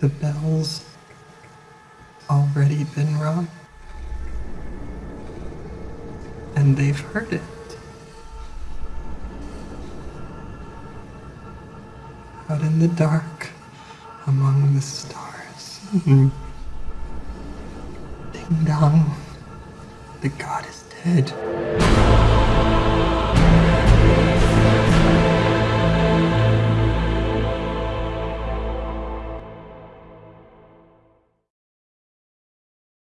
The bell's already been rung. And they've heard it. Out in the dark, among the stars. Hmm. Ding dong, the god is dead.